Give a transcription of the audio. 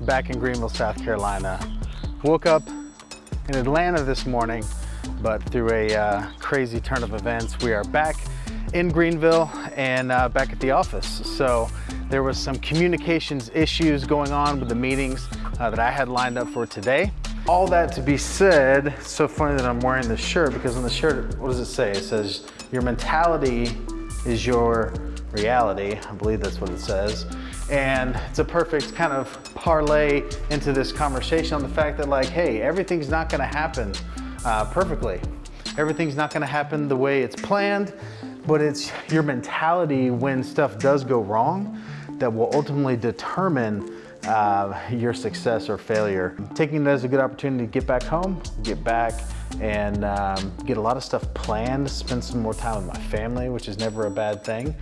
back in Greenville, South Carolina. Woke up in Atlanta this morning, but through a uh, crazy turn of events, we are back in Greenville and uh, back at the office. So there was some communications issues going on with the meetings uh, that I had lined up for today. All that to be said, so funny that I'm wearing this shirt because on the shirt, what does it say? It says, your mentality is your reality. I believe that's what it says. And it's a perfect kind of parlay into this conversation on the fact that like, hey, everything's not gonna happen uh, perfectly. Everything's not gonna happen the way it's planned, but it's your mentality when stuff does go wrong that will ultimately determine uh, your success or failure. Taking it as a good opportunity to get back home, get back and um, get a lot of stuff planned, spend some more time with my family, which is never a bad thing.